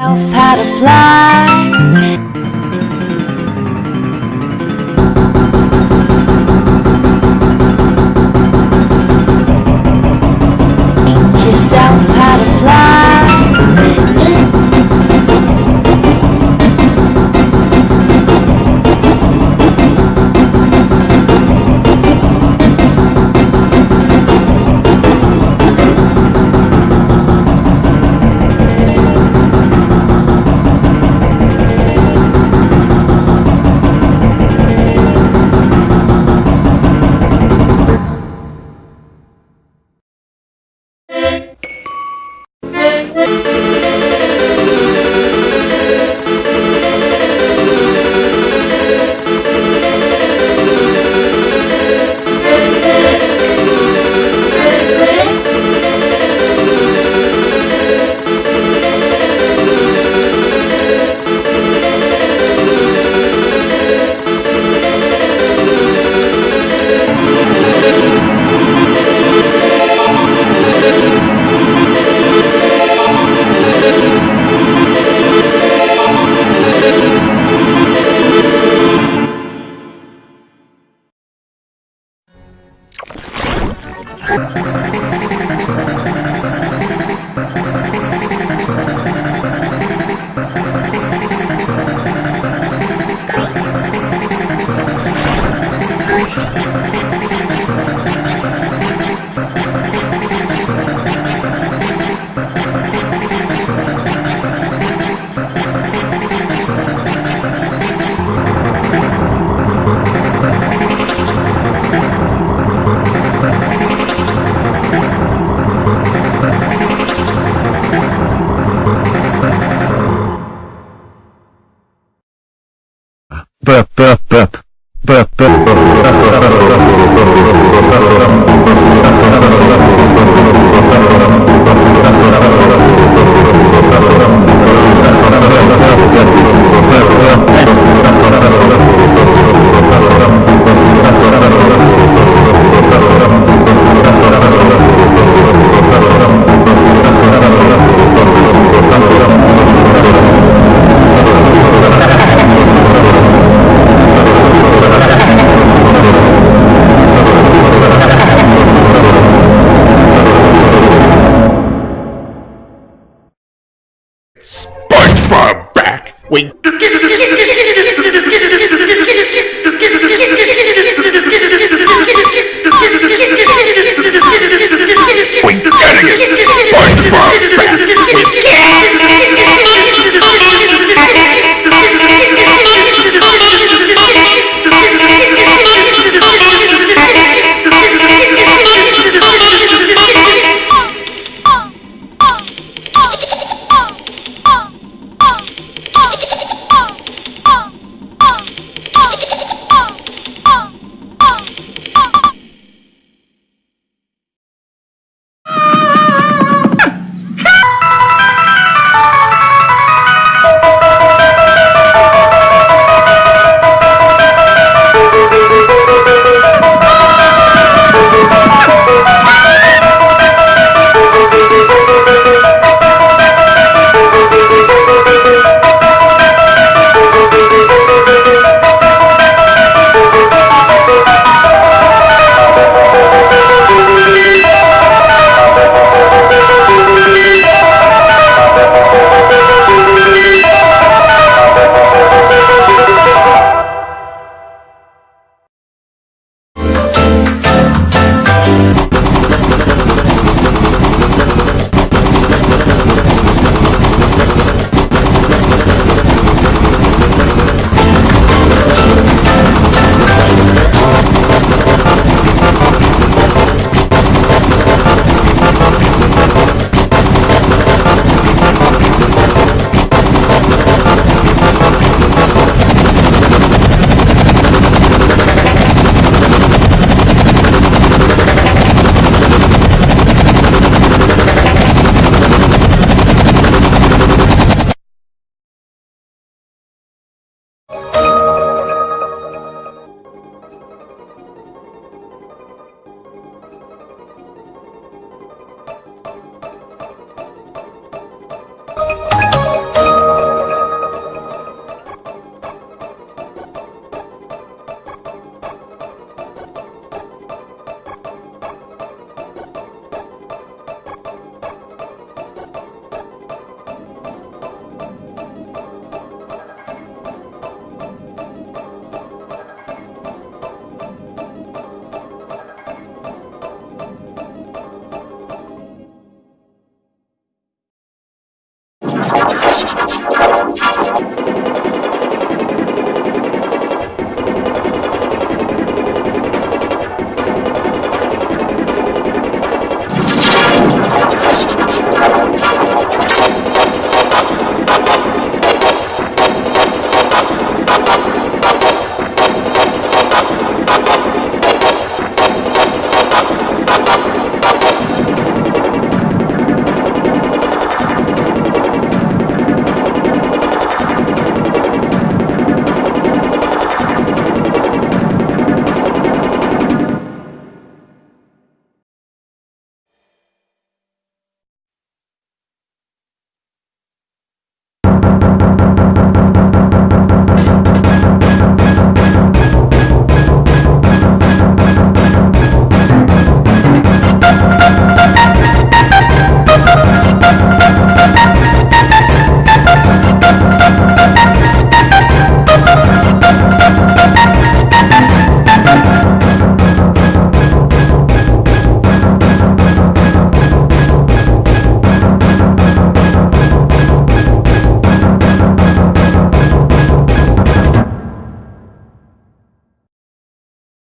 How to fly.